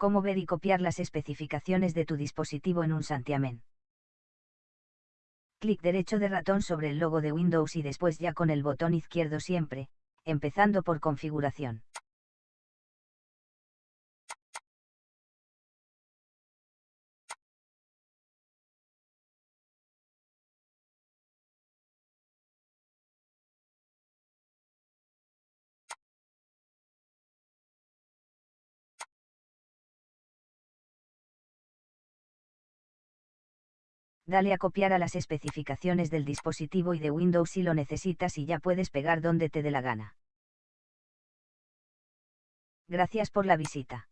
Cómo ver y copiar las especificaciones de tu dispositivo en un santiamén. Clic derecho de ratón sobre el logo de Windows y después ya con el botón izquierdo siempre, empezando por configuración. Dale a copiar a las especificaciones del dispositivo y de Windows si lo necesitas y ya puedes pegar donde te dé la gana. Gracias por la visita.